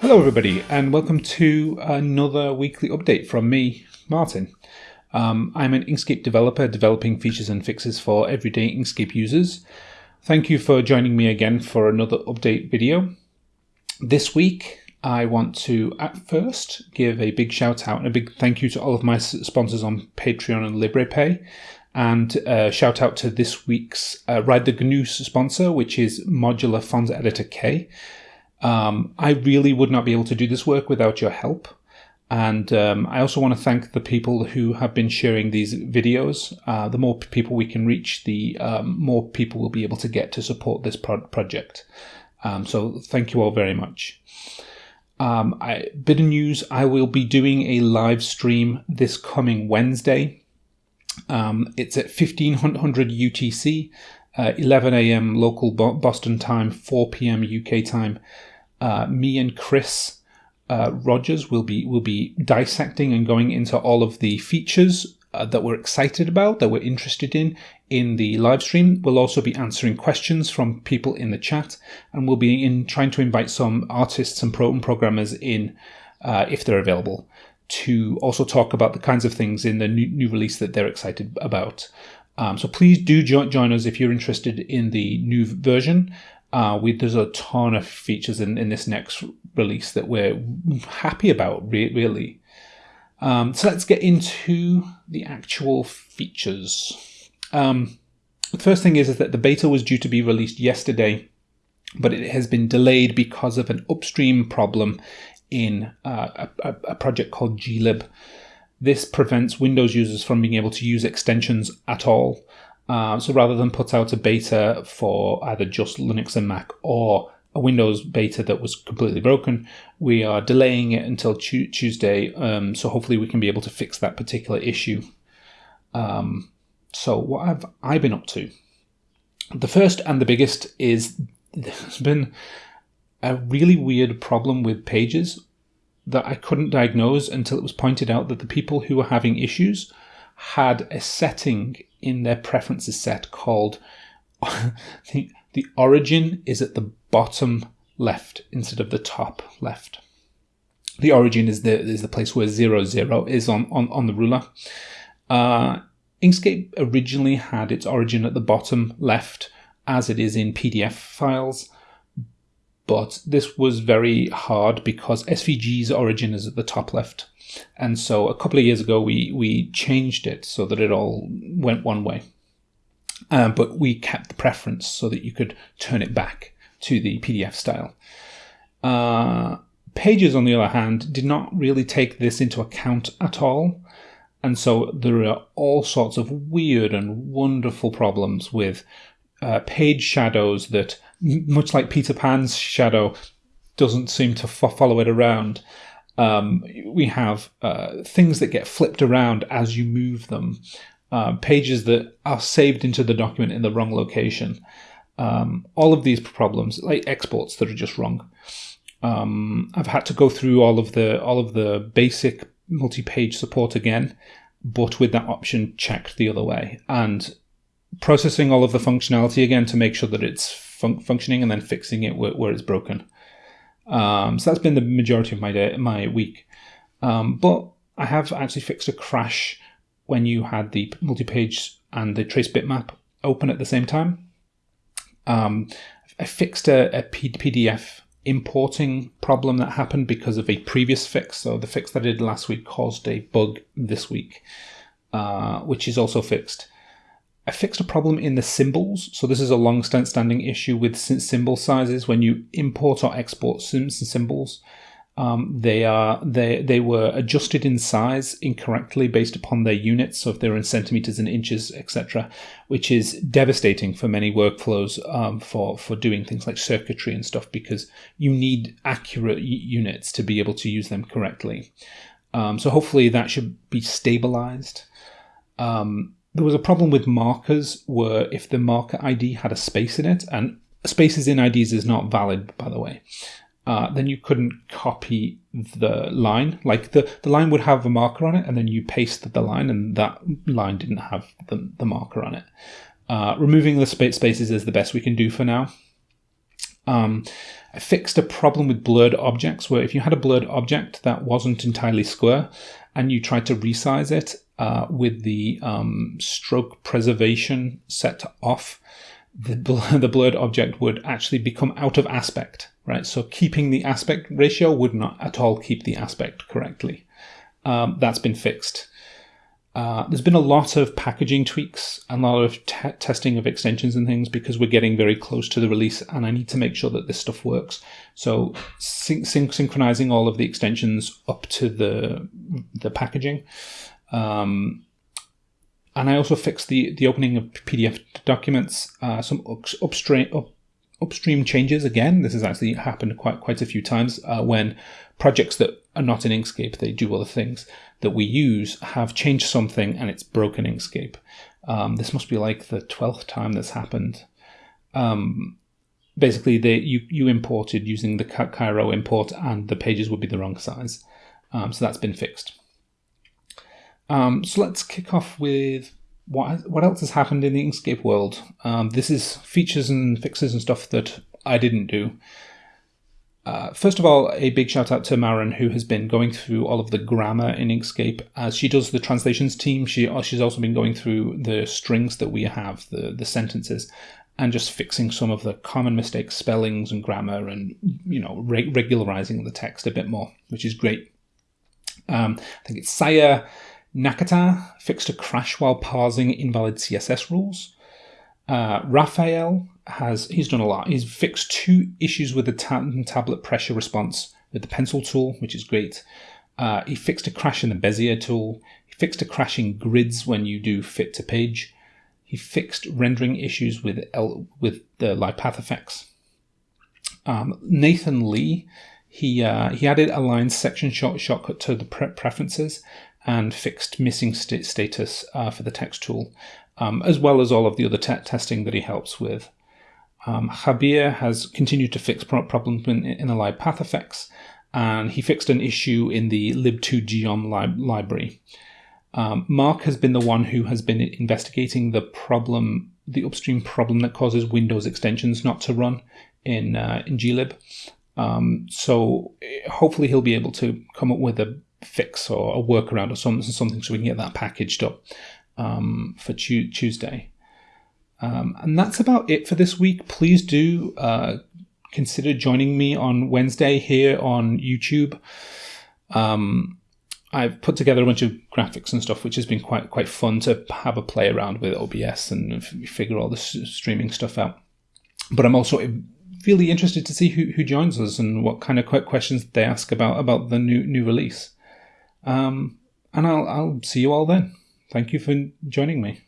Hello, everybody, and welcome to another weekly update from me, Martin. Um, I'm an Inkscape developer developing features and fixes for everyday Inkscape users. Thank you for joining me again for another update video. This week, I want to at first give a big shout out and a big thank you to all of my sponsors on Patreon and Liberapay. And uh, shout out to this week's uh, Ride the GNU sponsor, which is Modular Font Editor K. Um, I really would not be able to do this work without your help. And um, I also want to thank the people who have been sharing these videos. Uh, the more people we can reach, the um, more people will be able to get to support this pro project. Um, so thank you all very much. Um, I, bit of news, I will be doing a live stream this coming Wednesday. Um, it's at 1500 UTC, uh, 11 a.m. local Boston time, 4 p.m. UK time. Uh, me and Chris uh, Rogers will be will be dissecting and going into all of the features uh, that we're excited about, that we're interested in in the live stream. We'll also be answering questions from people in the chat, and we'll be in trying to invite some artists and pro programmers in uh, if they're available to also talk about the kinds of things in the new, new release that they're excited about. Um, so please do jo- join us if you're interested in the new version. Uh, we, there's a ton of features in, in this next release that we're happy about, re- really. Um, so let's get into the actual features. Um, the first thing is, is that the beta was due to be released yesterday, but it has been delayed because of an upstream problem in uh, a, a, project called glib. This prevents Windows users from being able to use extensions at all. Uh, so rather than put out a beta for either just Linux and Mac or a Windows beta that was completely broken, we are delaying it until Tuesday. Um, so hopefully we can be able to fix that particular issue. Um, so what have I been up to? The first and the biggest is there's been a really weird problem with pages that I couldn't diagnose until it was pointed out that the people who were having issues had a setting in their preferences set called the, the origin is at the bottom left instead of the top left. The origin is the is the place where zero zero is on on, on the ruler. Uh, Inkscape originally had its origin at the bottom left, as it is in PDF files, but this was very hard because SVG's origin is at the top left. And so a couple of years ago, we, we changed it so that it all went one way. Um, but we kept the preference so that you could turn it back to the PDF style. Uh, Pages, on the other hand, did not really take this into account at all. And so there are all sorts of weird and wonderful problems with uh, page shadows that, much like Peter Pan's shadow, doesn't seem to follow it around. Um, we have uh, things that get flipped around as you move them, uh, pages that are saved into the document in the wrong location. Um, all of these problems, like exports that are just wrong. Um, I've had to go through all of the all of the basic multi-page support again, but with that option checked the other way, and processing all of the functionality again to make sure that it's fun- functioning, and then fixing it where, where it's broken. Um, so that's been the majority of my day, my week. Um, but I have actually fixed a crash when you had the multi-page and the trace bitmap open at the same time. Um, I fixed a, a PDF importing problem that happened because of a previous fix. So the fix that I did last week caused a bug this week, uh, which is also fixed. I fixed a problem in the symbols. So this is a long standing issue with symbol sizes. When you import or export symbols, um, they are they they were adjusted in size incorrectly based upon their units. So if they're in centimeters and inches, etc., which is devastating for many workflows um, for for doing things like circuitry and stuff because you need accurate units to be able to use them correctly. Um, so hopefully that should be stabilized. Um, there was a problem with markers where if the marker ID had a space in it, and spaces in IDs is not valid, by the way, uh, then you couldn't copy the line. Like the, the line would have a marker on it, and then you paste the line, and that line didn't have the, the marker on it. Uh, removing the spaces is the best we can do for now. Um, I fixed a problem with blurred objects where if you had a blurred object that wasn't entirely square and you tried to resize it uh, with the um, stroke preservation set off, the, the blurred object would actually become out of aspect, right? So keeping the aspect ratio would not at all keep the aspect correctly. Um, that's been fixed. Uh, there's been a lot of packaging tweaks and a lot of te testing of extensions and things because we're getting very close to the release and I need to make sure that this stuff works. So syn syn synchronizing all of the extensions up to the, the packaging. Um, and I also fixed the, the opening of PDF documents, uh, some upstream, up, upstream changes again. This has actually happened quite quite a few times uh, when projects that are not in Inkscape, they do other things that we use have changed something and it's broken Inkscape. Um, this must be like the 12th time this happened. Um, basically, they, you, you imported using the Cairo import and the pages would be the wrong size. Um, so that's been fixed. Um, so let's kick off with what, what else has happened in the Inkscape world. Um, this is features and fixes and stuff that I didn't do. Uh, first of all, a big shout out to Maren, who has been going through all of the grammar in Inkscape. As she does the translations team, she uh, she's also been going through the strings that we have, the the sentences, and just fixing some of the common mistakes, spellings and grammar, and you know re- regularizing the text a bit more, which is great. Um, I think it's Saya Nakata fixed a crash while parsing invalid CSS rules. Uh, Raphael has he's done a lot. He's fixed two issues with the tablet pressure response with the pencil tool, which is great. Uh, he fixed a crash in the Bezier tool. He fixed a crash in grids when you do fit to page. He fixed rendering issues with L, with the live path effects. Um, Nathan Lee, he uh, he added a line section short shortcut to the pre preferences and fixed missing st status uh, for the text tool, um, as well as all of the other te testing that he helps with. Um, Javier has continued to fix problems in, in live path effects, and he fixed an issue in the lib2geom li library. Um, Mark has been the one who has been investigating the problem, the upstream problem that causes Windows extensions not to run in uh, in glib. Um, so hopefully he'll be able to come up with a fix or a workaround or something, something so we can get that packaged up um, for tu Tuesday. Um, and that's about it for this week. Please do uh, consider joining me on Wednesday here on YouTube. Um, I've put together a bunch of graphics and stuff, which has been quite quite fun to have a play around with OBS and figure all the streaming stuff out. But I'm also really interested to see who, who joins us and what kind of questions they ask about about the new new release. Um, and I'll I'll see you all then. Thank you for joining me.